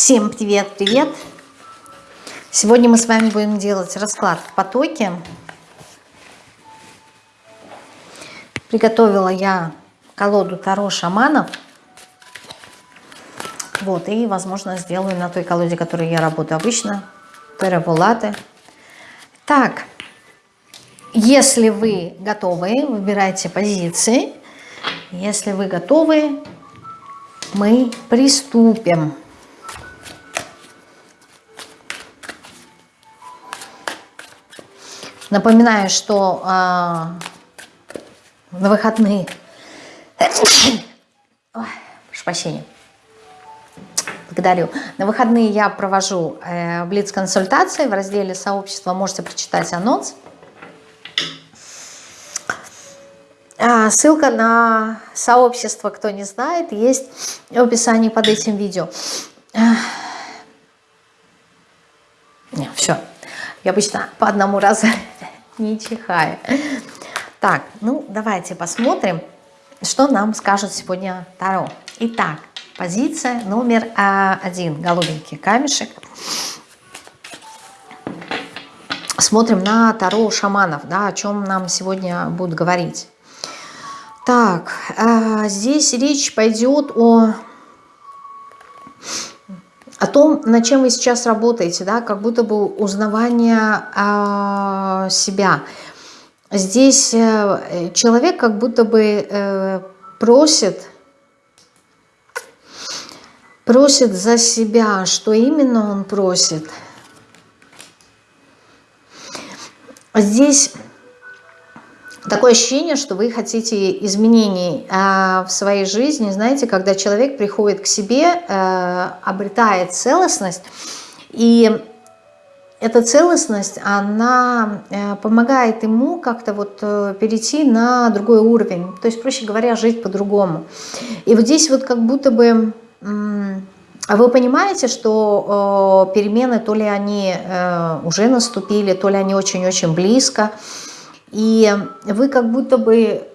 Всем привет-привет! Сегодня мы с вами будем делать расклад в потоке. Приготовила я колоду Таро шаманов. Вот, и, возможно, сделаю на той колоде, которой я работаю обычно. Террабулаты. Так, если вы готовы, выбирайте позиции. Если вы готовы, мы приступим. Напоминаю, что э, на выходные... Ой, прощения. Благодарю. На выходные я провожу э, блиц-консультации в разделе сообщества. Можете прочитать анонс. А, ссылка на сообщество, кто не знает, есть в описании под этим видео. Не, все. Я обычно по одному разу не чихаю. Так, ну давайте посмотрим, что нам скажет сегодня Таро. Итак, позиция номер а, один. Голубенький камешек. Смотрим на Таро шаманов, да, о чем нам сегодня будут говорить. Так, а, здесь речь пойдет о о том, над чем вы сейчас работаете, да, как будто бы узнавание э, себя. Здесь э, человек как будто бы э, просит, просит за себя, что именно он просит. Здесь Такое ощущение, что вы хотите изменений э, в своей жизни. Знаете, когда человек приходит к себе, э, обретает целостность, и эта целостность, она э, помогает ему как-то вот э, перейти на другой уровень. То есть, проще говоря, жить по-другому. И вот здесь вот как будто бы... Вы понимаете, что э, перемены, то ли они э, уже наступили, то ли они очень-очень близко, и вы как будто бы,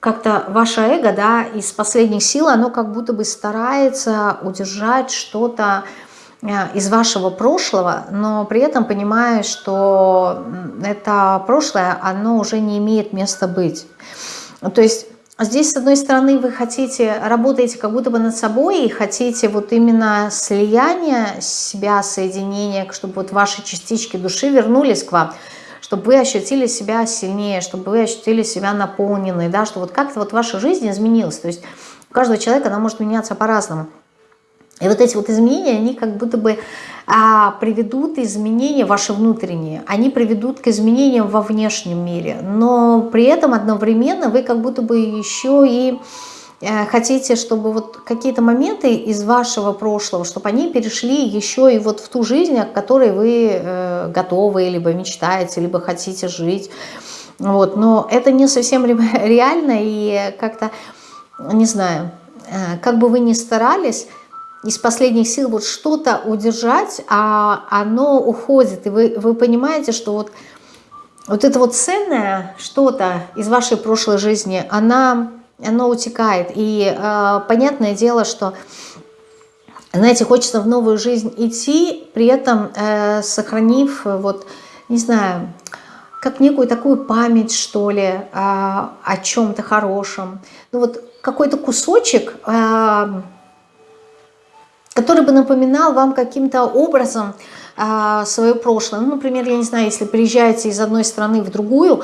как-то ваше эго, да, из последних сил, оно как будто бы старается удержать что-то э, из вашего прошлого, но при этом понимая, что это прошлое, оно уже не имеет места быть. То есть здесь, с одной стороны, вы хотите, работаете как будто бы над собой и хотите вот именно слияния себя, соединения, чтобы вот ваши частички души вернулись к вам – чтобы вы ощутили себя сильнее, чтобы вы ощутили себя наполненной, да, что вот как-то вот ваша жизнь изменилась. То есть у каждого человека она может меняться по-разному. И вот эти вот изменения, они как будто бы а, приведут изменения ваши внутренние, они приведут к изменениям во внешнем мире, но при этом одновременно вы как будто бы еще и хотите, чтобы вот какие-то моменты из вашего прошлого, чтобы они перешли еще и вот в ту жизнь, о которой вы э, готовы, либо мечтаете, либо хотите жить. Вот, но это не совсем реально и как-то, не знаю, э, как бы вы ни старались, из последних сил вот что-то удержать, а оно уходит, и вы, вы понимаете, что вот, вот это вот ценное что-то из вашей прошлой жизни, она оно утекает. И э, понятное дело, что, знаете, хочется в новую жизнь идти, при этом э, сохранив, вот, не знаю, как некую такую память, что ли, э, о чем-то хорошем. Ну вот какой-то кусочек, э, который бы напоминал вам каким-то образом э, свое прошлое. Ну, например, я не знаю, если приезжаете из одной страны в другую,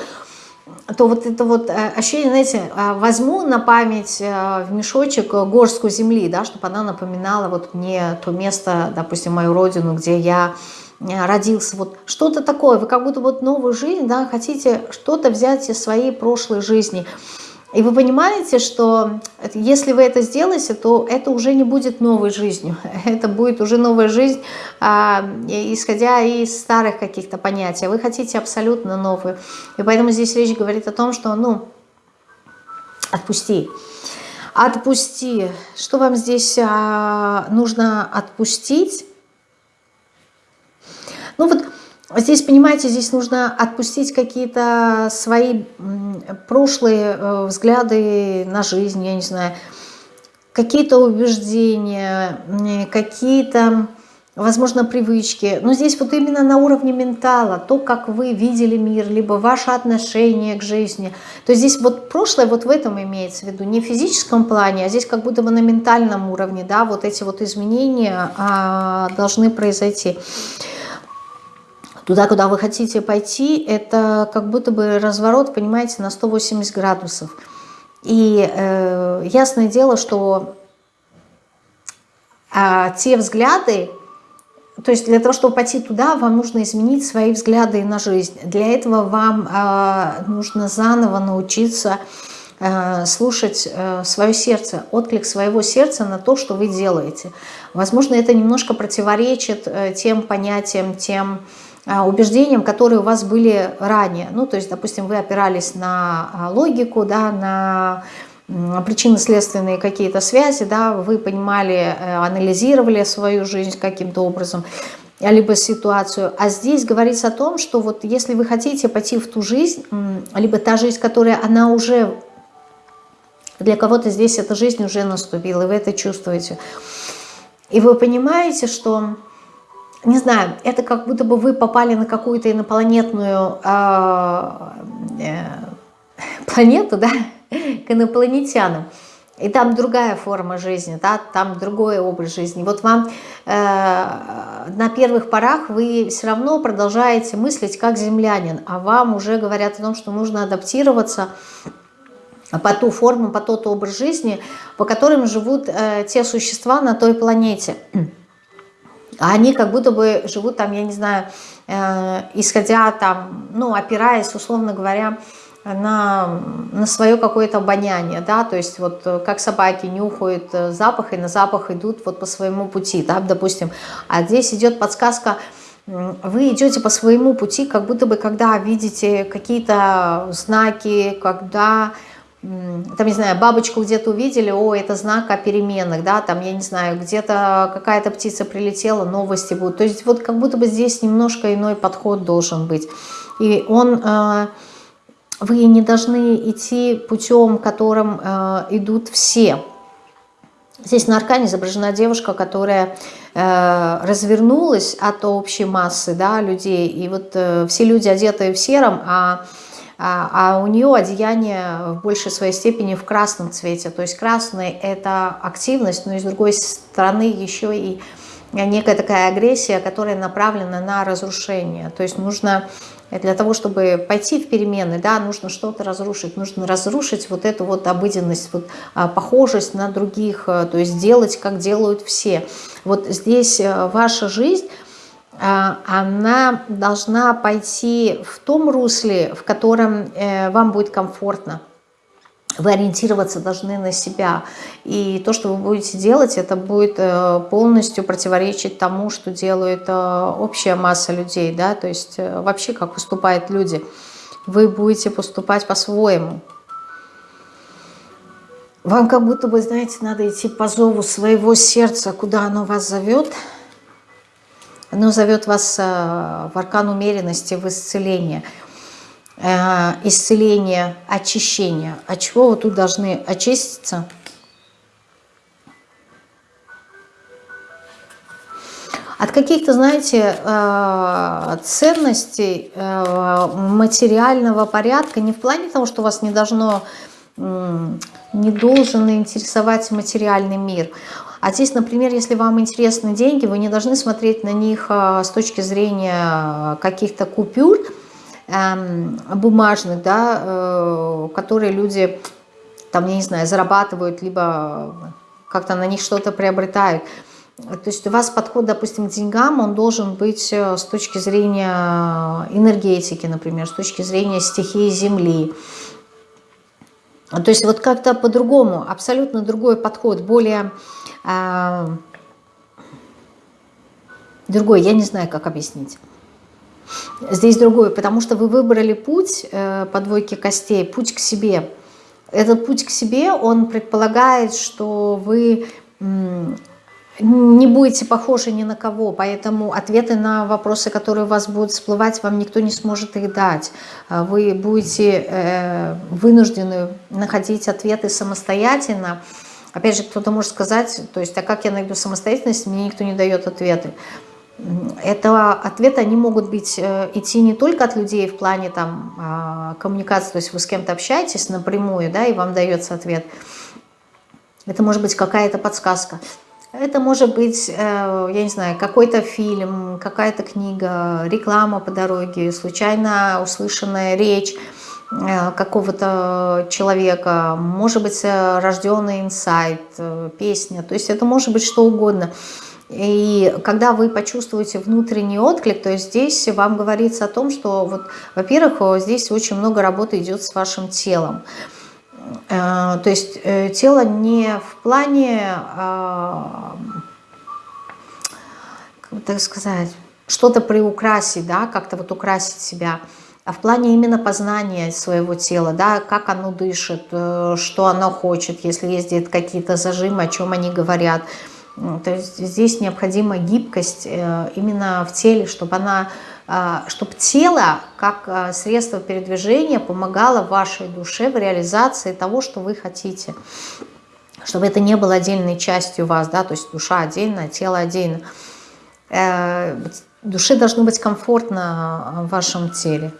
то вот это вот э, ощущение, знаете, а, возьму на память э, в мешочек горстку земли, да, чтобы она напоминала вот мне то место, допустим, мою родину, где я э, родился, вот что-то такое, вы как будто вот новую жизнь, да, хотите что-то взять из своей прошлой жизни, и вы понимаете, что если вы это сделаете, то это уже не будет новой жизнью. Это будет уже новая жизнь, а, исходя из старых каких-то понятий. Вы хотите абсолютно новую. И поэтому здесь речь говорит о том, что, ну, отпусти. Отпусти. Что вам здесь а, нужно отпустить? Ну вот Здесь, понимаете, здесь нужно отпустить какие-то свои прошлые э, взгляды на жизнь, я не знаю. какие-то убеждения, какие-то возможно, привычки. Но здесь вот именно на уровне ментала, то, как вы видели мир, либо ваше отношение к жизни. То есть здесь вот прошлое вот в этом имеется в виду, не в физическом плане, а здесь как будто бы на ментальном уровне, да, вот эти вот изменения а, должны произойти. Туда, куда вы хотите пойти, это как будто бы разворот, понимаете, на 180 градусов. И э, ясное дело, что э, те взгляды, то есть для того, чтобы пойти туда, вам нужно изменить свои взгляды на жизнь. Для этого вам э, нужно заново научиться э, слушать э, свое сердце, отклик своего сердца на то, что вы делаете. Возможно, это немножко противоречит э, тем понятиям, тем убеждениям, которые у вас были ранее. Ну, то есть, допустим, вы опирались на логику, да, на причинно-следственные какие-то связи, да, вы понимали, э, анализировали свою жизнь каким-то образом, либо ситуацию. А здесь говорится о том, что вот если вы хотите пойти в ту жизнь, либо та жизнь, которая она уже, для кого-то здесь эта жизнь уже наступила, и вы это чувствуете. И вы понимаете, что, не знаю, это как будто бы вы попали на какую-то инопланетную э, э, планету, да, к инопланетянам. И там другая форма жизни, да, там другой образ жизни. Вот вам э, на первых порах вы все равно продолжаете мыслить как землянин, а вам уже говорят о том, что нужно адаптироваться по ту форму, по тот образ жизни, по которым живут э, те существа на той планете. А они как будто бы живут там, я не знаю, э, исходя там, ну, опираясь, условно говоря, на, на свое какое-то обоняние, да, то есть вот э, как собаки нюхают э, запах и на запах идут вот по своему пути, да, допустим, а здесь идет подсказка, вы идете по своему пути, как будто бы когда видите какие-то знаки, когда, там, не знаю, бабочку где-то увидели, о, это знак о переменах, да, там, я не знаю, где-то какая-то птица прилетела, новости будут, то есть вот как будто бы здесь немножко иной подход должен быть, и он э, вы не должны идти путем, которым э, идут все. Здесь на аркане изображена девушка, которая э, развернулась от общей массы да, людей. И вот все люди одеты в сером, а, а, а у нее одеяние в большей своей степени в красном цвете. То есть красный – это активность, но и с другой стороны еще и некая такая агрессия, которая направлена на разрушение. То есть нужно для того, чтобы пойти в перемены, да, нужно что-то разрушить, нужно разрушить вот эту вот обыденность, вот, а, похожесть на других, а, то есть делать, как делают все. Вот здесь а, ваша жизнь, она должна пойти в том русле, в котором э, вам будет комфортно вы ориентироваться должны на себя. И то, что вы будете делать, это будет э, полностью противоречить тому, что делает э, общая масса людей. Да? То есть вообще, как поступают люди. Вы будете поступать по-своему. Вам как будто бы, знаете, надо идти по зову своего сердца, куда оно вас зовет. Оно зовет вас в аркан умеренности, в исцеление – Э, исцеление, очищение. От чего вы тут должны очиститься? От каких-то, знаете, э, ценностей э, материального порядка, не в плане того, что вас не должно, не должен интересовать материальный мир. А здесь, например, если вам интересны деньги, вы не должны смотреть на них с точки зрения каких-то купюр, Эм, бумажных, да, э, которые люди, там, я не знаю, зарабатывают, либо как-то на них что-то приобретают. То есть у вас подход, допустим, к деньгам, он должен быть э, с точки зрения энергетики, например, с точки зрения стихии Земли. То есть вот как-то по-другому, абсолютно другой подход, более... Э, другой, я не знаю, как объяснить. Здесь другое, потому что вы выбрали путь э, по двойке костей, путь к себе. Этот путь к себе, он предполагает, что вы не будете похожи ни на кого, поэтому ответы на вопросы, которые у вас будут всплывать, вам никто не сможет их дать. А вы будете э, вынуждены находить ответы самостоятельно, Опять же, кто-то может сказать, то есть, а как я найду самостоятельность, мне никто не дает ответы. Это ответы, они могут быть, э, идти не только от людей в плане там, а, коммуникации, то есть вы с кем-то общаетесь напрямую, да, и вам дается ответ. Это может быть какая-то подсказка. Это может быть, э, я не знаю, какой-то фильм, какая-то книга, реклама по дороге, случайно услышанная речь какого-то человека, может быть, рожденный инсайт, песня, то есть это может быть что угодно. И когда вы почувствуете внутренний отклик, то здесь вам говорится о том, что, во-первых, здесь очень много работы идет с вашим телом. Э, то есть э, тело не в плане, а, как так сказать, что-то приукрасить, да, как-то вот украсить себя, а в плане именно познания своего тела, да, как оно дышит, э, что оно хочет, если где-то какие-то зажимы, о чем они говорят – то есть здесь необходима гибкость э, именно в теле, чтобы, она, а, чтобы тело как а, средство передвижения помогало вашей душе в реализации того, что вы хотите. Чтобы это не было отдельной частью вас, да, то есть душа отдельно, тело отдельно. Э, душе должно быть комфортно в вашем теле.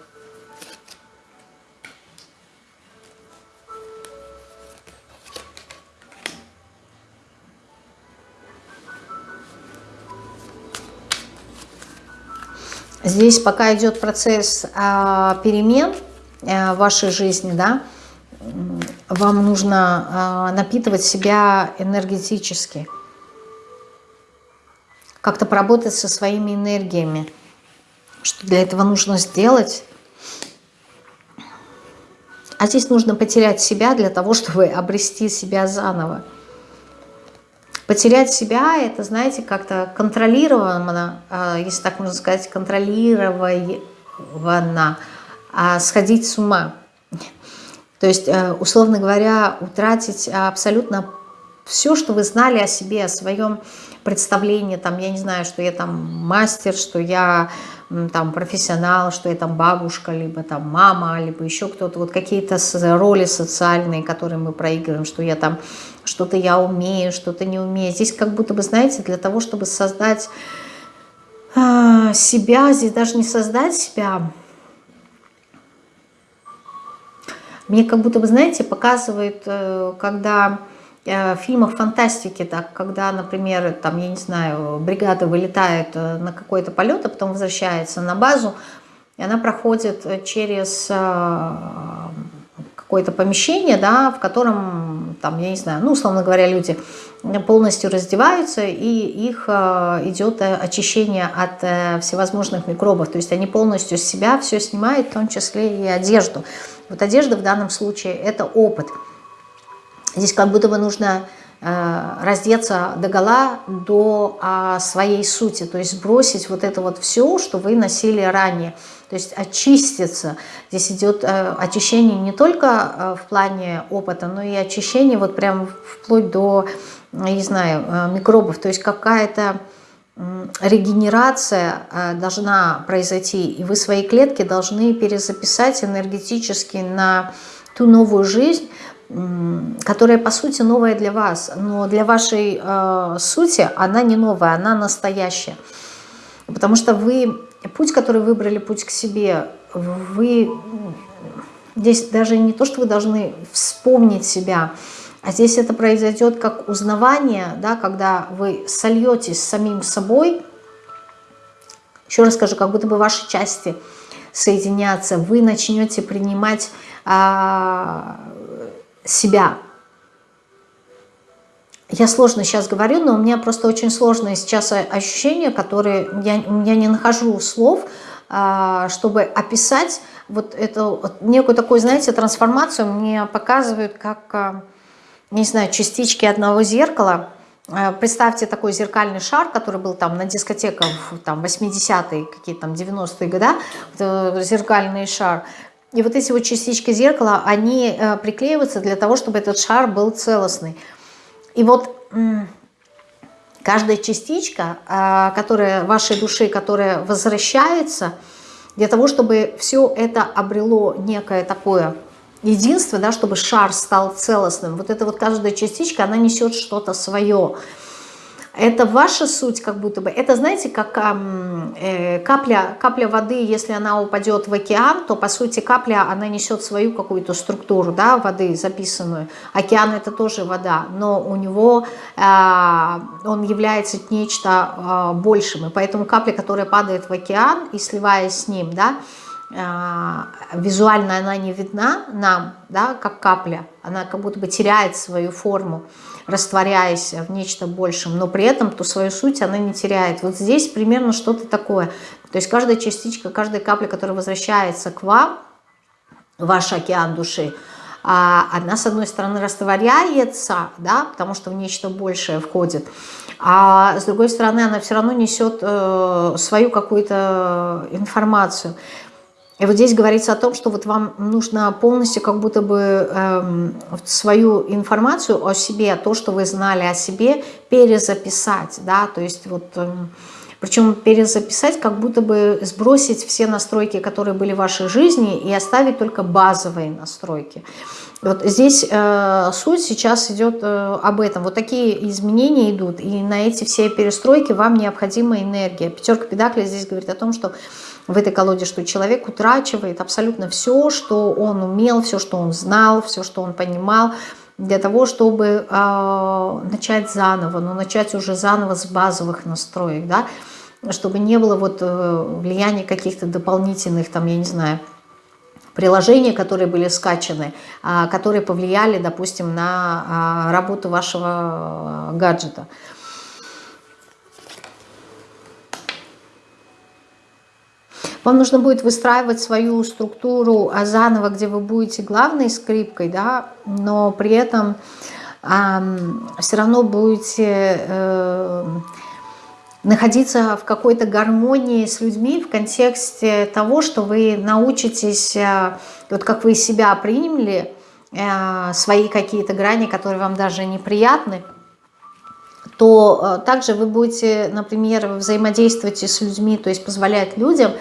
Здесь пока идет процесс а, перемен а, в вашей жизни, да, вам нужно а, напитывать себя энергетически. Как-то поработать со своими энергиями. Что для этого нужно сделать? А здесь нужно потерять себя для того, чтобы обрести себя заново. Потерять себя, это, знаете, как-то контролированно, а, если так можно сказать, контролированно, а сходить с ума. То есть, э, условно говоря, утратить абсолютно все, что вы знали о себе, о своем представлении, там, я не знаю, что я там мастер, что я там профессионал, что я там бабушка, либо там мама, либо еще кто-то, вот какие-то роли социальные, которые мы проигрываем, что я там что-то я умею, что-то не умею. Здесь как будто бы, знаете, для того, чтобы создать э, себя, здесь даже не создать себя, мне как будто бы, знаете, показывает, э, когда Э, в фильмах фантастики, так, когда, например, там, я не знаю, бригада вылетает э, на какой-то полет, а потом возвращается на базу, и она проходит через какое-то помещение, да, в котором, там, я не знаю, ну, условно говоря, люди полностью раздеваются, и их идет очищение от всевозможных микробов. То есть они полностью с себя все снимают, в том числе и одежду. Вот одежда в данном случае – это опыт – Здесь как будто бы нужно э, раздеться до гола до а, своей сути, то есть бросить вот это вот все, что вы носили ранее, то есть очиститься. Здесь идет э, очищение не только э, в плане опыта, но и очищение вот прям вплоть до, не знаю, микробов, то есть какая-то регенерация должна произойти, и вы свои клетки должны перезаписать энергетически на ту новую жизнь, которая по сути новая для вас, но для вашей э, сути она не новая, она настоящая. Потому что вы, путь, который выбрали, путь к себе, вы здесь даже не то, что вы должны вспомнить себя, а здесь это произойдет как узнавание, да, когда вы сольетесь с самим собой, еще раз скажу, как будто бы ваши части соединятся, вы начнете принимать а, себя. Я сложно сейчас говорю, но у меня просто очень сложные сейчас ощущения, которые я, я не нахожу слов, а, чтобы описать вот эту вот некую такую, знаете, трансформацию. Мне показывают как, а, не знаю, частички одного зеркала. А, представьте такой зеркальный шар, который был там на дискотеках там 80-е, какие-то там 90-е годы, зеркальный шар. И вот эти вот частички зеркала, они э, приклеиваются для того, чтобы этот шар был целостный. И вот каждая частичка, э, которая вашей души, которая возвращается, для того, чтобы все это обрело некое такое единство, да, чтобы шар стал целостным. Вот эта вот каждая частичка, она несет что-то свое. Это ваша суть как будто бы. Это, знаете, как э, капля, капля воды, если она упадет в океан, то, по сути, капля, она несет свою какую-то структуру да, воды записанную. Океан – это тоже вода, но у него э, он является нечто э, большим. И поэтому капля, которая падает в океан и сливаясь с ним, да, э, визуально она не видна нам, да, как капля. Она как будто бы теряет свою форму растворяясь в нечто большем, но при этом ту свою суть она не теряет. Вот здесь примерно что-то такое. То есть каждая частичка, каждая капля, которая возвращается к вам, ваш океан души, а, она, с одной стороны, растворяется, да, потому что в нечто большее входит, а с другой стороны, она все равно несет э, свою какую-то информацию. И вот здесь говорится о том, что вот вам нужно полностью как будто бы эм, свою информацию о себе, то, что вы знали о себе, перезаписать, да, то есть вот... Эм, причем перезаписать, как будто бы сбросить все настройки, которые были в вашей жизни, и оставить только базовые настройки. Вот здесь э, суть сейчас идет э, об этом. Вот такие изменения идут, и на эти все перестройки вам необходима энергия. Пятерка педаклей здесь говорит о том, что в этой колоде, что человек утрачивает абсолютно все, что он умел, все, что он знал, все, что он понимал, для того, чтобы э, начать заново, но начать уже заново с базовых настроек, да, чтобы не было вот э, влияния каких-то дополнительных, там, я не знаю, приложения, которые были скачаны, э, которые повлияли, допустим, на э, работу вашего гаджета. Вам нужно будет выстраивать свою структуру а заново, где вы будете главной скрипкой, да, но при этом э, все равно будете э, находиться в какой-то гармонии с людьми в контексте того, что вы научитесь, э, вот как вы себя приняли, э, свои какие-то грани, которые вам даже неприятны, то э, также вы будете, например, взаимодействовать с людьми, то есть позволять людям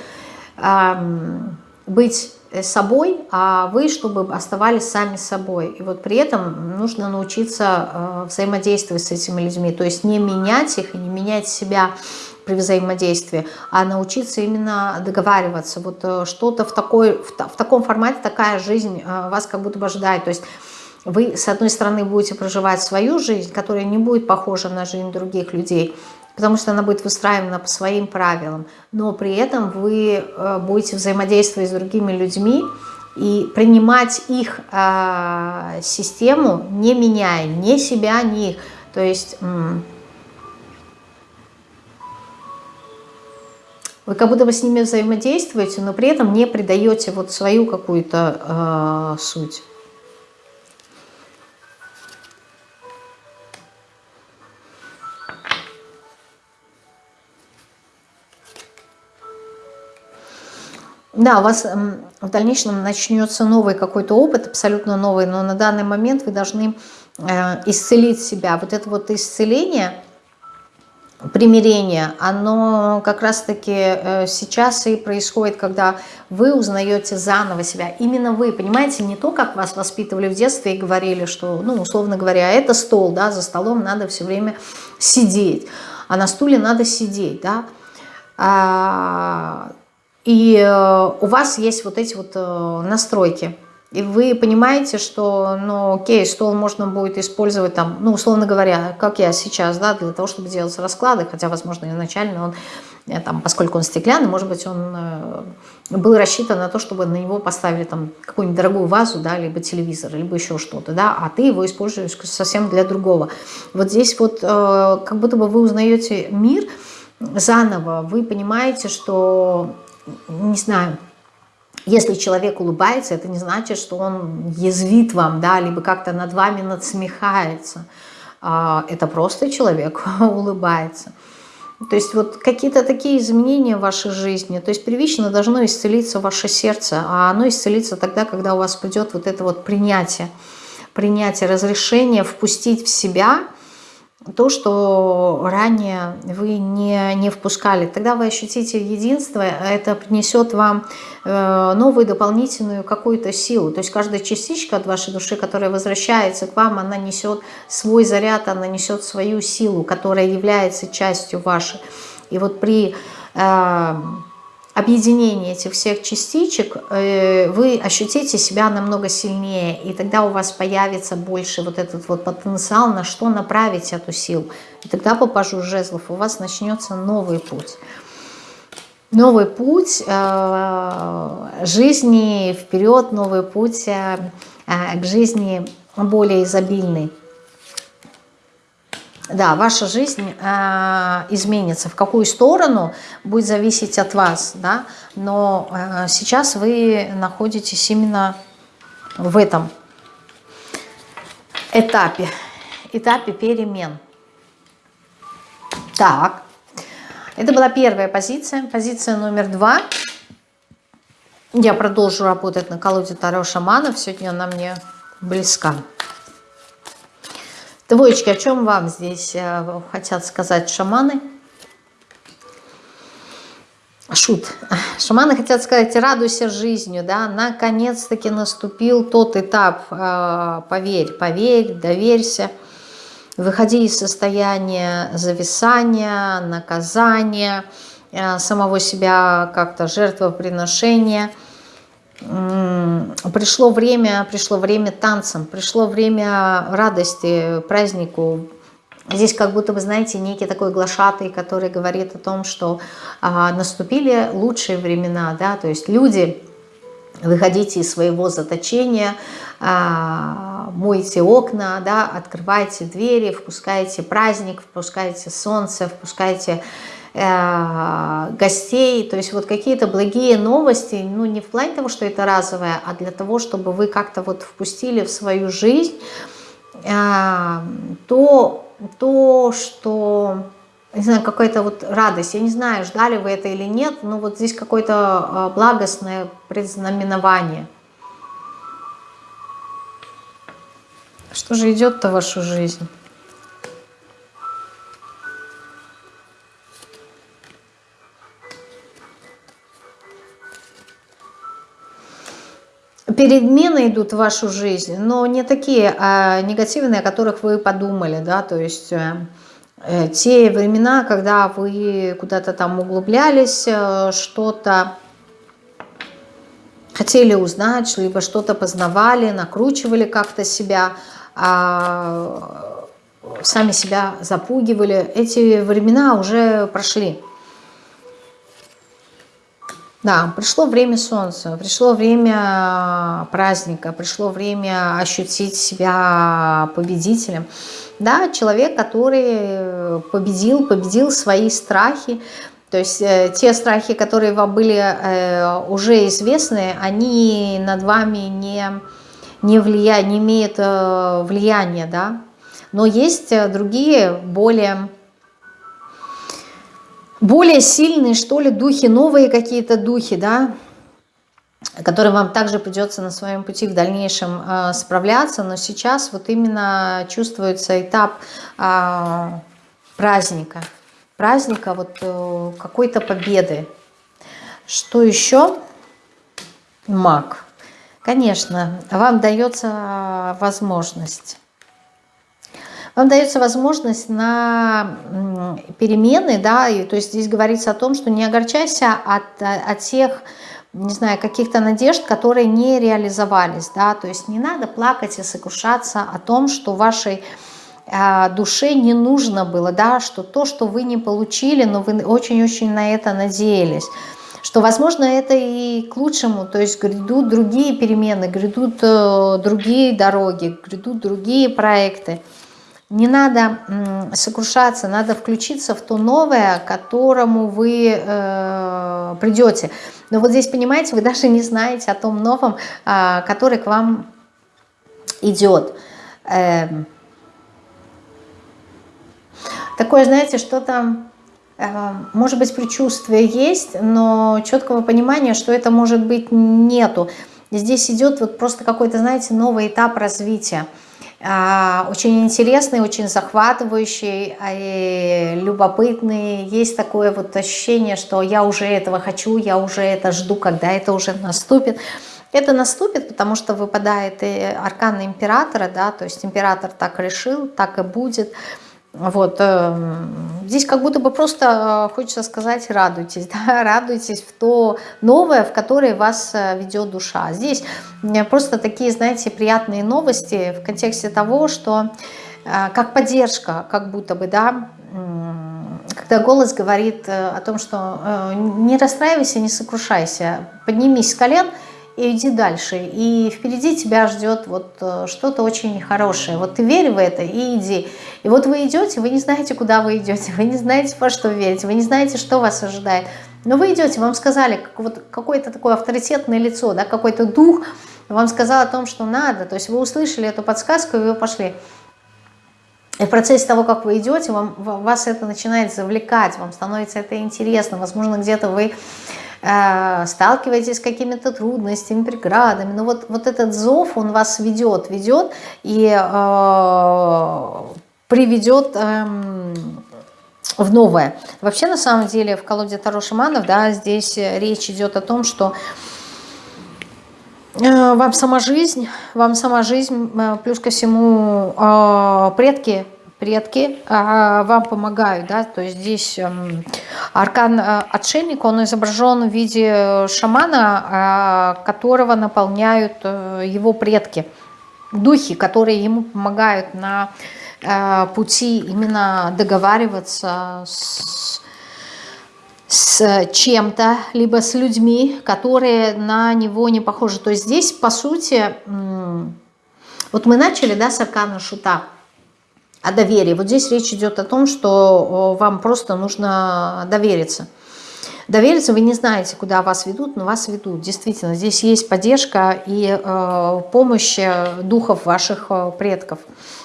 быть собой, а вы, чтобы оставались сами собой. И вот при этом нужно научиться э, взаимодействовать с этими людьми, то есть не менять их и не менять себя при взаимодействии, а научиться именно договариваться. Вот э, что-то в, такой, в, таком формате, такая жизнь э, вас как будто бы ожидает. То есть вы, с одной стороны, будете проживать свою жизнь, которая не будет похожа на жизнь других людей, потому что она будет выстраивана по своим правилам, но при этом вы э, будете взаимодействовать с другими людьми и принимать их э, систему, не меняя ни себя, ни их. То есть вы как будто бы с ними взаимодействуете, но при этом не придаете вот свою какую-то э, суть. Да, у вас в дальнейшем начнется новый какой-то опыт, абсолютно новый, но на данный момент вы должны э, исцелить себя. Вот это вот исцеление, примирение, оно как раз-таки э, сейчас и происходит, когда вы узнаете заново себя. Именно вы, понимаете, не то, как вас воспитывали в детстве и говорили, что, ну, условно говоря, это стол, да, за столом надо все время сидеть, а на стуле надо сидеть, да, а, и э, у вас есть вот эти вот э, настройки. И вы понимаете, что, ну, окей, стол можно будет использовать там, ну, условно говоря, как я сейчас, да, для того, чтобы делать расклады, хотя, возможно, изначально он, э, там, поскольку он стеклянный, может быть, он был рассчитан на то, чтобы на него поставили там какую-нибудь дорогую вазу, да, либо телевизор, либо еще что-то, да, а ты его используешь совсем для другого. Вот здесь вот как будто бы вы узнаете мир заново, вы понимаете, что не знаю, если человек улыбается, это не значит, что он язвит вам, да, либо как-то над вами надсмехается. А, это просто человек улыбается. То есть вот какие-то такие изменения в вашей жизни, то есть первично должно исцелиться ваше сердце, а оно исцелится тогда, когда у вас придет вот это вот принятие, принятие, разрешение впустить в себя то, что ранее вы не, не впускали. Тогда вы ощутите единство, это принесет вам э, новую дополнительную какую-то силу. То есть каждая частичка от вашей души, которая возвращается к вам, она несет свой заряд, она несет свою силу, которая является частью вашей. И вот при... Э, объединение этих всех частичек, э, вы ощутите себя намного сильнее, и тогда у вас появится больше вот этот вот потенциал, на что направить эту силу. И тогда по пажу жезлов у вас начнется новый путь. Новый путь э, жизни вперед, новый путь э, к жизни более изобильной да, ваша жизнь э, изменится. В какую сторону будет зависеть от вас, да, но э, сейчас вы находитесь именно в этом этапе, этапе перемен. Так, это была первая позиция. Позиция номер два. Я продолжу работать на колоде Таро Шаманов. Сегодня она мне близка. Двоечки, о чем вам здесь э, хотят сказать шаманы? Шут. Шаманы хотят сказать, радуйся жизнью, да, наконец-таки наступил тот этап, э, поверь, поверь, доверься, выходи из состояния зависания, наказания, э, самого себя как-то жертвоприношения – пришло время, пришло время танцам, пришло время радости, празднику. Здесь как будто бы, знаете, некий такой глашатый, который говорит о том, что а, наступили лучшие времена, да, то есть люди, выходите из своего заточения, а, мойте окна, да, открывайте двери, впускайте праздник, впускайте солнце, впускайте гостей, то есть вот какие-то благие новости, ну не в плане того, что это разовое, а для того, чтобы вы как-то вот впустили в свою жизнь э, то, то что, не знаю, какая-то вот радость, я не знаю, ждали вы это или нет, но вот здесь какое-то э, благостное предзнаменование. Что же идет-то в вашу жизнь? Перемены идут в вашу жизнь, но не такие а негативные, о которых вы подумали, да, то есть э, э, те времена, когда вы куда-то там углублялись, э, что-то хотели узнать, либо что-то познавали, накручивали как-то себя, а, сами себя запугивали, эти времена уже прошли. Да, пришло время солнца, пришло время праздника, пришло время ощутить себя победителем. Да, человек, который победил, победил свои страхи, то есть э, те страхи, которые вам были э, уже известны, они над вами не, не, влияют, не имеют э, влияния, да. Но есть другие, более более сильные, что ли, духи, новые какие-то духи, да, которым вам также придется на своем пути в дальнейшем э, справляться, но сейчас вот именно чувствуется этап э, праздника, праздника вот э, какой-то победы. Что еще? Маг. Конечно, вам дается возможность вам дается возможность на перемены, да, и, то есть здесь говорится о том, что не огорчайся от, от тех, не знаю, каких-то надежд, которые не реализовались, да, то есть не надо плакать и сокрушаться о том, что вашей э, душе не нужно было, да, что то, что вы не получили, но вы очень-очень на это надеялись, что, возможно, это и к лучшему, то есть грядут другие перемены, грядут э, другие дороги, грядут другие проекты, не надо сокрушаться, надо включиться в то новое, к которому вы э, придете. Но вот здесь, понимаете, вы даже не знаете о том новом, э, который к вам идет. Э, такое, знаете, что-то, э, может быть, предчувствие есть, но четкого понимания, что это может быть, нету. Здесь идет вот просто какой-то, знаете, новый этап развития. А, очень интересный, очень захватывающий, а, любопытный. Есть такое вот ощущение, что я уже этого хочу, я уже это жду, когда это уже наступит. Это наступит, потому что выпадает и аркан императора, да, то есть император так решил, так и будет. Вот, э, здесь как будто бы просто э, хочется сказать, радуйтесь, да, радуйтесь в то новое, в которое вас э, ведет душа. Здесь просто такие, знаете, приятные новости в контексте того, что как поддержка, как будто бы, да, когда голос говорит о том, что не расстраивайся, не сокрушайся, поднимись с колен – и иди дальше. И впереди тебя ждет вот э, что-то очень хорошее. Вот ты верь в это и иди. И вот вы идете, вы не знаете, куда вы идете, вы не знаете, во что верить, вы не знаете, что вас ожидает. Но вы идете, вам сказали, как вот какое-то такое авторитетное лицо, да, какой-то дух вам сказал о том, что надо. То есть вы услышали эту подсказку, и вы пошли. И в процессе того, как вы идете, вам, вас это начинает завлекать, вам становится это интересно. Возможно, где-то вы Э, сталкиваетесь с какими-то трудностями, преградами. Но вот, вот этот зов, он вас ведет, ведет и э, приведет э, в новое. Вообще, на самом деле, в колоде Таро Шаманов, да, здесь речь идет о том, что э, вам сама жизнь, вам сама жизнь, э, плюс ко всему предки предки а, вам помогают, да, то есть здесь эм, аркан э, отшельник, он изображен в виде шамана, а, которого наполняют э, его предки, духи, которые ему помогают на э, пути именно договариваться с с чем-то, либо с людьми, которые на него не похожи. То есть здесь, по сути, вот мы начали, да, с аркана шута, о доверии. Вот здесь речь идет о том, что вам просто нужно довериться. Довериться вы не знаете, куда вас ведут, но вас ведут. Действительно, здесь есть поддержка и э, помощь э, духов ваших э, предков.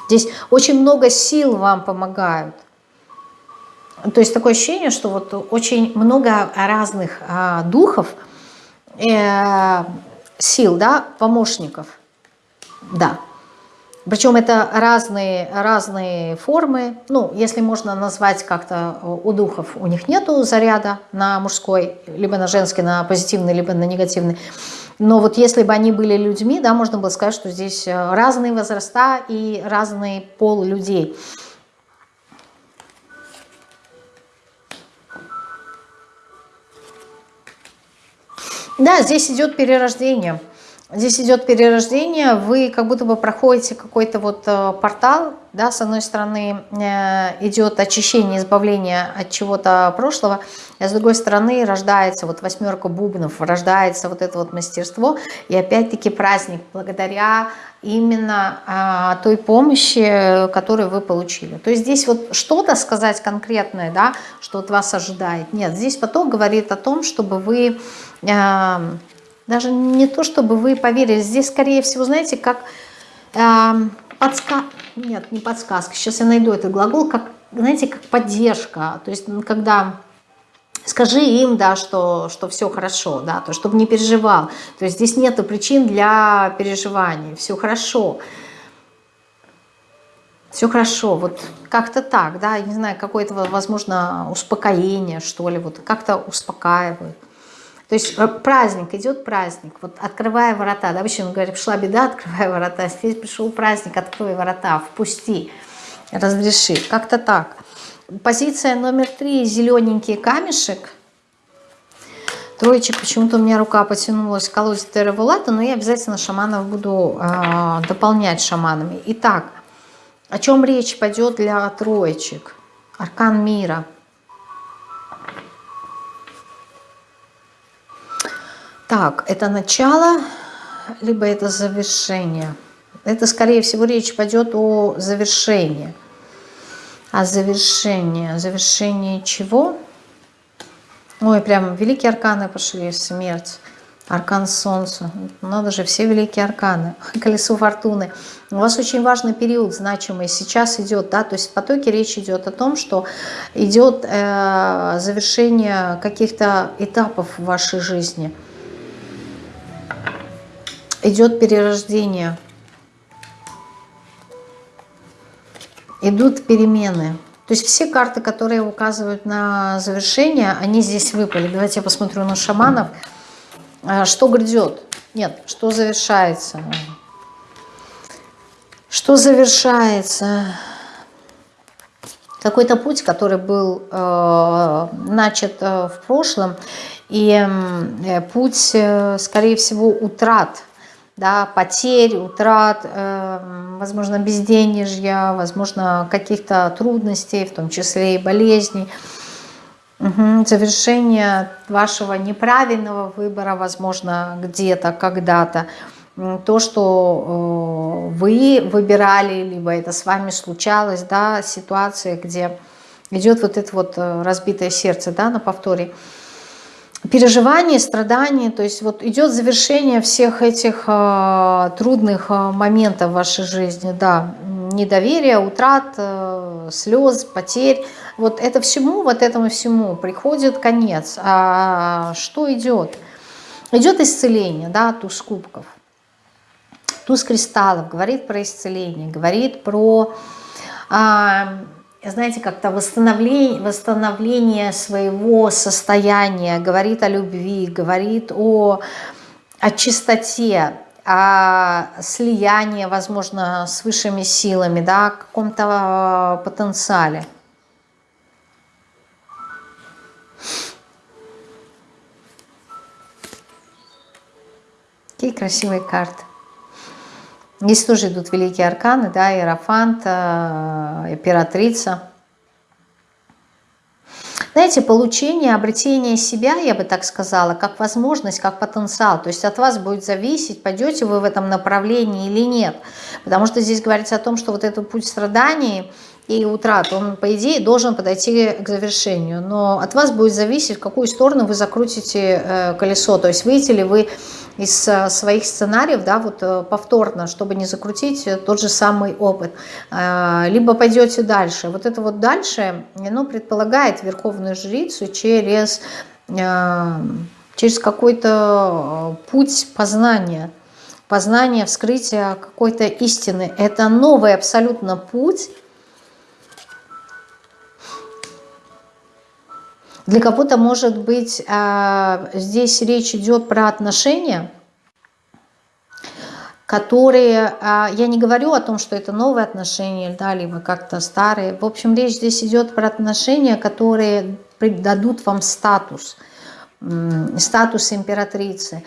Здесь очень много сил вам помогают. То есть такое ощущение, что вот очень много разных э, духов, э, сил, да, помощников. Да, причем это разные, разные формы. Ну, если можно назвать как-то э, у духов, у них нету заряда на мужской, либо на женский, на позитивный, либо на негативный. Но вот если бы они были людьми, да, можно было сказать, что здесь э, разные возраста и разный пол людей. Да, здесь идет перерождение. Здесь идет перерождение, вы как будто бы проходите какой-то вот э, портал, да, с одной стороны э, идет очищение, избавление от чего-то прошлого, а с другой стороны рождается вот восьмерка бубнов, рождается вот это вот мастерство, и опять-таки праздник благодаря именно а, той помощи, которую вы получили. То есть здесь вот что-то сказать конкретное, да, что от вас ожидает. Нет, здесь поток говорит о том, чтобы вы... Даже не то, чтобы вы поверили. Здесь, скорее всего, знаете, как э, подсказка. Нет, не подсказка. Сейчас я найду этот глагол. Как, знаете, как поддержка. То есть, когда скажи им, да, что, что все хорошо, да, то, чтобы не переживал. То есть здесь нет причин для переживаний. Все хорошо. Все хорошо, вот как-то так, да, не знаю, какое-то, возможно, успокоение, что ли, вот как-то успокаивают. То есть э, праздник, идет праздник, вот открывая ворота, да, обычно мы говорим, шла беда, открывая ворота, здесь пришел праздник, открой ворота, впусти, разреши, как-то так. Позиция номер три, зелененький камешек, Троечек, почему-то у меня рука потянулась к колоде Терравулата, но я обязательно шаманов буду э, дополнять шаманами. Итак, о чем речь пойдет для троечек? Аркан мира – Так, это начало, либо это завершение. Это, скорее всего, речь пойдет о завершении. А завершение? Завершение чего? Ой, прям великие арканы пошли. Смерть. Аркан Солнца. Надо же, все великие арканы. Колесо Фортуны. У вас очень важный период, значимый. Сейчас идет, да, то есть в потоке речь идет о том, что идет э, завершение каких-то этапов в вашей жизни – идет перерождение. идут перемены. То есть все карты, которые указывают на завершение, они здесь выпали. Давайте я посмотрю на шаманов. А, что грядет? Нет, что завершается? Что завершается? Какой-то путь, который был э, начат э, в прошлом, и э, путь, э, скорее всего, утрат да, потерь, утрат, э, возможно, безденежья, возможно, каких-то трудностей, в том числе и болезней. Угу. Завершение вашего неправильного выбора, возможно, где-то, когда-то. То, что э, вы выбирали, либо это с вами случалось, да, ситуация, где идет вот это вот э, разбитое сердце, да, на повторе переживаний, страданий, то есть вот идет завершение всех этих э, трудных э, моментов в вашей жизни, да, недоверие, утрат, э, слез, потерь, вот это всему, вот этому всему приходит конец. А что идет? Идет исцеление, да, туз кубков. Туз кристаллов говорит про исцеление, говорит про... А, знаете, как-то восстановление, восстановление своего состояния, говорит о любви, говорит о, о чистоте, о слиянии, возможно, с высшими силами, да, о каком-то потенциале. Какие красивые карты. Здесь тоже идут великие арканы, да, Иерофант, э, императрица. Знаете, получение, обретение себя, я бы так сказала, как возможность, как потенциал. То есть от вас будет зависеть, пойдете вы в этом направлении или нет. Потому что здесь говорится о том, что вот этот путь страданий и утрат, он, по идее, должен подойти к завершению. Но от вас будет зависеть, в какую сторону вы закрутите э, колесо. То есть выйти ли вы из э, своих сценариев, да, вот э, повторно, чтобы не закрутить тот же самый опыт. Либо пойдете дальше. Вот это вот дальше, оно предполагает верховную жрицу через, через какой-то путь познания, познания, вскрытия какой-то истины. Это новый абсолютно путь, Для кого-то, может быть, а, здесь речь идет про отношения, которые, а, я не говорю о том, что это новые отношения, да, либо как-то старые. В общем, речь здесь идет про отношения, которые дадут вам статус, статус императрицы.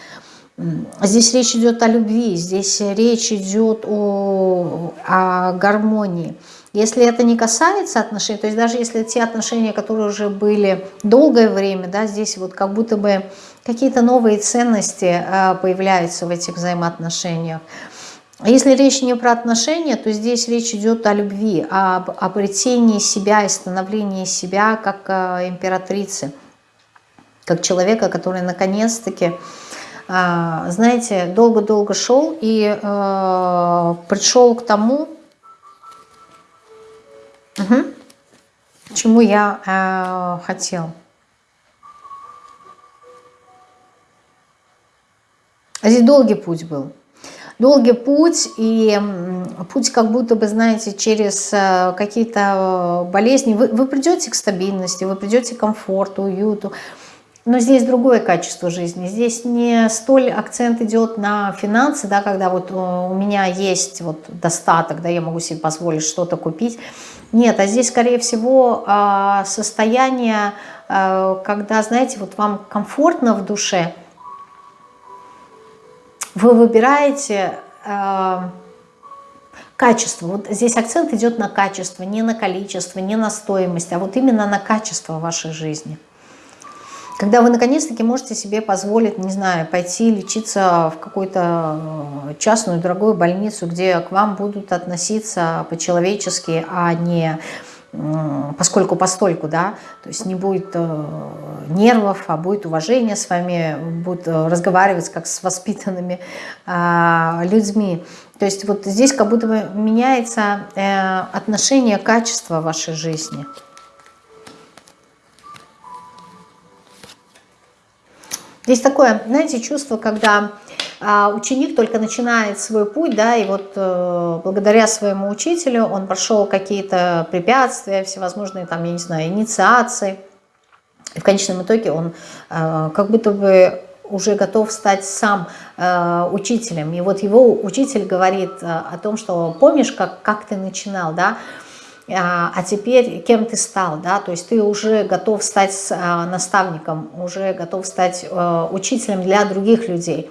Здесь речь идет о любви, здесь речь идет о, о гармонии. Если это не касается отношений, то есть даже если те отношения, которые уже были долгое время, да, здесь вот как будто бы какие-то новые ценности э, появляются в этих взаимоотношениях. Если речь не про отношения, то здесь речь идет о любви, об обретении себя и становлении себя как э, императрицы, как человека, который наконец-таки, э, знаете, долго-долго шел и пришел к тому, Угу. Чему я э, хотел. Здесь долгий путь был. Долгий путь, и путь как будто бы, знаете, через э, какие-то болезни. Вы, вы придете к стабильности, вы придете к комфорту, уюту. Но здесь другое качество жизни. Здесь не столь акцент идет на финансы, да, когда вот э, у меня есть вот достаток, да, я могу себе позволить что-то купить. Нет, а здесь, скорее всего, а, состояние, а, когда, знаете, вот вам комфортно в душе, вы выбираете а, качество. Вот здесь акцент идет на качество, не на количество, не на стоимость, а вот именно на качество вашей жизни. Когда вы наконец-таки можете себе позволить, не знаю, пойти лечиться в какую-то э, частную дорогую больницу, где к вам будут относиться по-человечески, а не поскольку постольку, да, то есть не будет э, нервов, а будет уважение с вами, будут э, разговаривать как с воспитанными э, людьми. То есть вот здесь как будто бы меняется отношение, качества вашей жизни. Здесь такое, знаете, чувство, когда а ученик только начинает свой путь, да, и вот э, благодаря своему учителю он прошел какие-то препятствия, всевозможные там, я не знаю, инициации, и в конечном итоге он э, как будто бы уже готов стать сам э, учителем. И вот его учитель говорит э, о том, что помнишь, как, как ты начинал, да, а, а теперь кем ты стал, да, то есть ты уже готов стать э, наставником, уже готов стать э, учителем для других людей.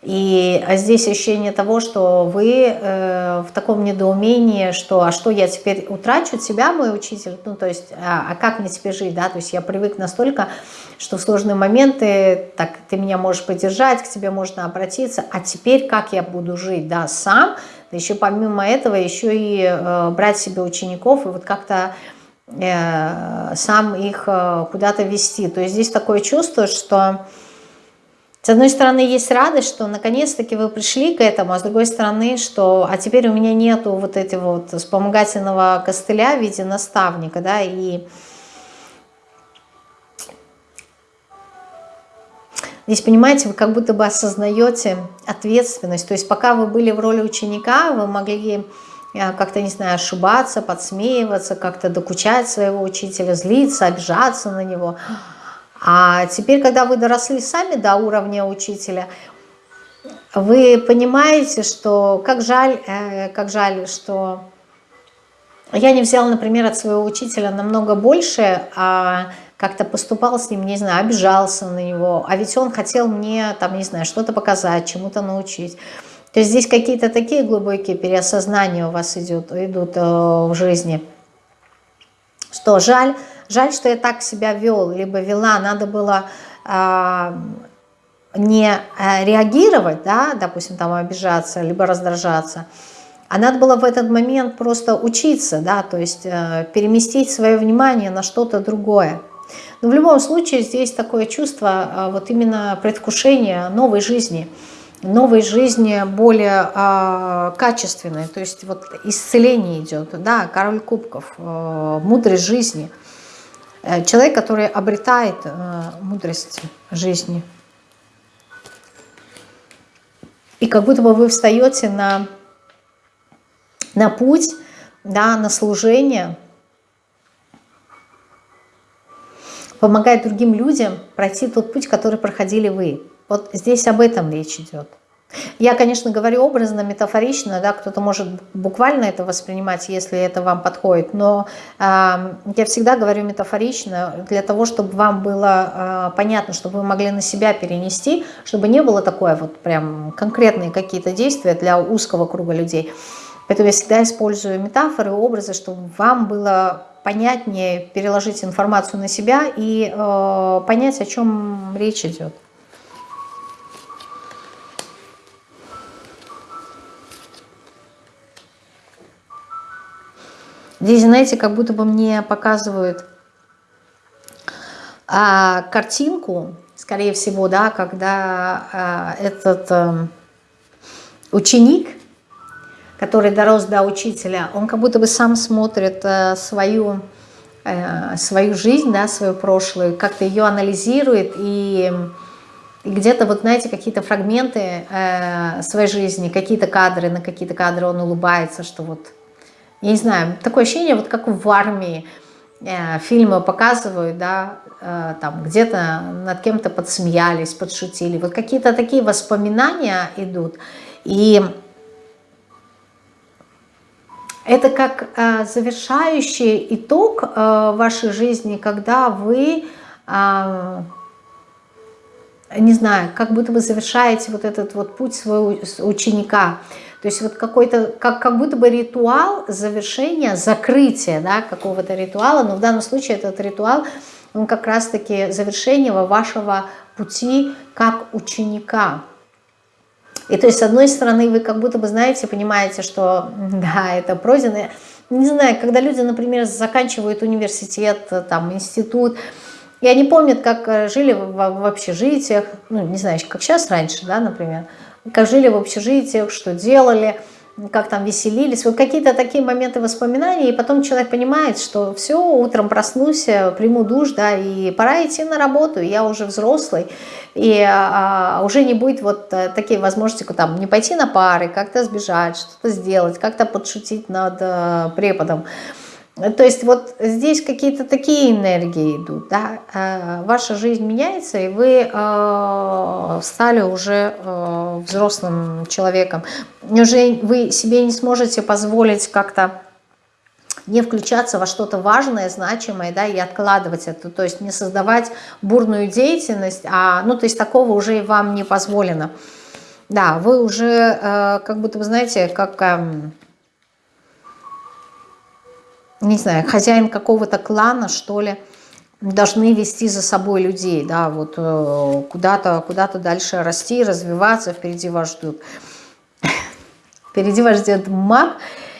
И здесь ощущение того, что вы э, в таком недоумении, что а что я теперь утрачу? Тебя, мой учитель, ну то есть, а, а как мне теперь жить, да, то есть я привык настолько, что в сложные моменты, так ты меня можешь поддержать, к тебе можно обратиться, а теперь как я буду жить, да, сам, еще помимо этого еще и э, брать себе учеников и вот как-то э, сам их э, куда-то вести, то есть здесь такое чувство, что с одной стороны, есть радость, что наконец-таки вы пришли к этому, а с другой стороны, что а теперь у меня нету вот этого вот вспомогательного костыля в виде наставника, да, и Здесь, понимаете, вы как будто бы осознаете ответственность. То есть пока вы были в роли ученика, вы могли э, как-то, не знаю, ошибаться, подсмеиваться, как-то докучать своего учителя, злиться, обижаться на него. А теперь, когда вы доросли сами до уровня учителя, вы понимаете, что как жаль, э, как жаль, что я не взяла, например, от своего учителя намного больше, а как-то поступал с ним, не знаю, обижался на него, а ведь он хотел мне, там, не знаю, что-то показать, чему-то научить. То есть здесь какие-то такие глубокие переосознания у вас идут, идут э, в жизни, что жаль, Жаль, что я так себя вел, либо вела, надо было э, не э, реагировать, да, допустим, там обижаться, либо раздражаться, а надо было в этот момент просто учиться, да, то есть э, переместить свое внимание на что-то другое. Но в любом случае здесь такое чувство э, вот именно предвкушения новой жизни, новой жизни более э, качественной, то есть вот исцеление идет, да, король кубков, э, мудрость жизни – Э, человек, который обретает э, мудрость жизни. И как будто бы вы встаете на, на путь, да, на служение, помогать другим людям пройти тот путь, который проходили вы. Вот здесь об этом речь идет. Я, конечно, говорю образно, метафорично, да, кто-то может буквально это воспринимать, если это вам подходит, но э, я всегда говорю метафорично для того, чтобы вам было э, понятно, чтобы вы могли на себя перенести, чтобы не было такое вот прям конкретные какие-то действия для узкого круга людей. Поэтому я всегда использую метафоры, образы, чтобы вам было понятнее переложить информацию на себя и э, понять, о чем речь идет. Здесь, знаете, как будто бы мне показывают а, картинку, скорее всего, да, когда а, этот а, ученик, который дорос до учителя, он как будто бы сам смотрит а, свою, а, свою жизнь, да, свою прошлую, как-то ее анализирует и... И где-то, вот знаете, какие-то фрагменты э, своей жизни, какие-то кадры, на какие-то кадры он улыбается, что вот я не знаю, такое ощущение, вот как в армии э, фильмы показывают, да, э, там где-то над кем-то подсмеялись, подшутили. Вот какие-то такие воспоминания идут. И это как э, завершающий итог э, вашей жизни, когда вы, э, не знаю, как будто вы завершаете вот этот вот путь своего ученика. То есть вот какой-то, как, как будто бы ритуал завершения, закрытия да, какого-то ритуала, но в данном случае этот ритуал, он как раз-таки завершение вашего пути как ученика. И то есть, с одной стороны, вы как будто бы, знаете, понимаете, что да, это пройдено. Не знаю, когда люди, например, заканчивают университет, там, институт, и они помнят, как жили в, в общежитиях, ну, не знаю, как сейчас раньше, да, например, как жили в общежитиях, что делали. Как там веселились, вот какие-то такие моменты воспоминаний, и потом человек понимает, что все, утром проснулся, приму душ, да, и пора идти на работу, я уже взрослый, и а, уже не будет вот а, такие возможности, там, не пойти на пары, как-то сбежать, что-то сделать, как-то подшутить над а, преподом, то есть вот здесь какие-то такие энергии идут, да, э, ваша жизнь меняется, и вы э, стали уже э, взрослым человеком. Уже вы себе не сможете позволить как-то не включаться во что-то важное, значимое, да, и откладывать это, то есть не создавать бурную деятельность, а, ну, то есть такого уже вам не позволено. Да, вы уже, как будто, вы знаете, как эм, не знаю, хозяин какого-то клана, что ли, должны вести за собой людей, да, вот э, куда-то куда, -то, дальше расти, развиваться, впереди вас ждут. Впереди вас ждет маг,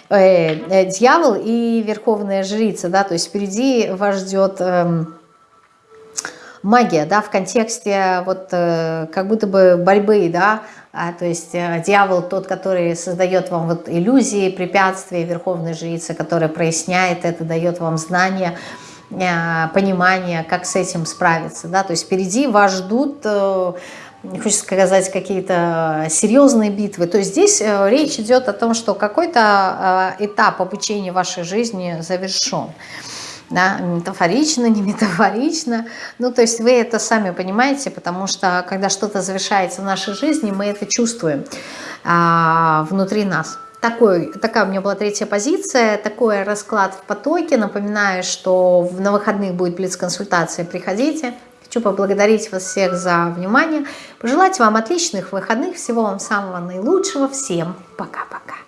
э, э, дьявол и верховная жрица, да, то есть впереди вас ждет... Э, магия, да, в контексте вот как будто бы борьбы, да, а, то есть э, дьявол тот, который создает вам вот иллюзии, препятствия, верховная жрица, которая проясняет это, дает вам знания, э, понимание, как с этим справиться, да, то есть впереди вас ждут... Э, хочется сказать, какие-то серьезные битвы. То есть здесь речь идет о том, что какой-то этап обучения вашей жизни завершен да, метафорично, не метафорично. Ну, то есть вы это сами понимаете, потому что когда что-то завершается в нашей жизни, мы это чувствуем а, внутри нас. Такой, такая у меня была третья позиция, такой расклад в потоке. Напоминаю, что на выходных будет блиц-консультация, приходите. Хочу поблагодарить вас всех за внимание, пожелать вам отличных выходных, всего вам самого наилучшего. Всем пока-пока.